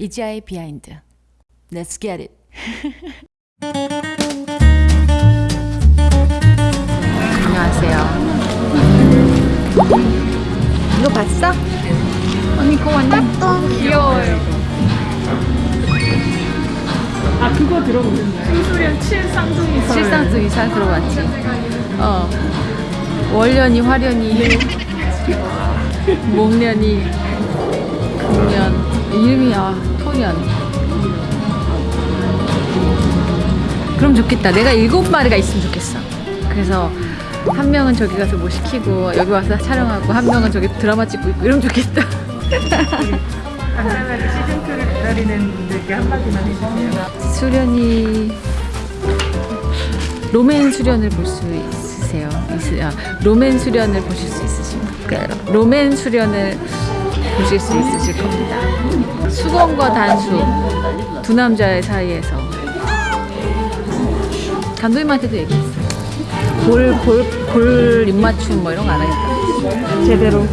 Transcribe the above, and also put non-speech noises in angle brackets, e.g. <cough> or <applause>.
이지아의 비하인드. Let's get it. <laughs> 안녕하세요. 이거 봤어? 언니 그거 완전 귀여워요. 아 그거 들어보셨나요? 실상수 이상 들어봤지? 어. 월련이 화련이 <laughs> 목련이 금년 이름이 아 토년 그럼 좋겠다. 내가 일곱 마리가 있으면 좋겠어. 그래서 한 명은 저기 가서 뭐 시키고 여기 와서 촬영하고 한 명은 저기 드라마 찍고 있고 이러면 좋겠다. 간단하게 시즌2를 기다리는 분들께 한마디만 해주세요. 수련이 로맨 수련을 볼 수 있으세요? 있으, 아, 로맨 수련을 보실 수 있으십니까? 로맨 수련을 보실 수 있으실 겁니다. 수건과 단수 두 남자의 사이에서 감독님한테도 얘기했어요. 볼, 볼, 볼 입맞춤 뭐 이런 거 안 하겠다. 제대로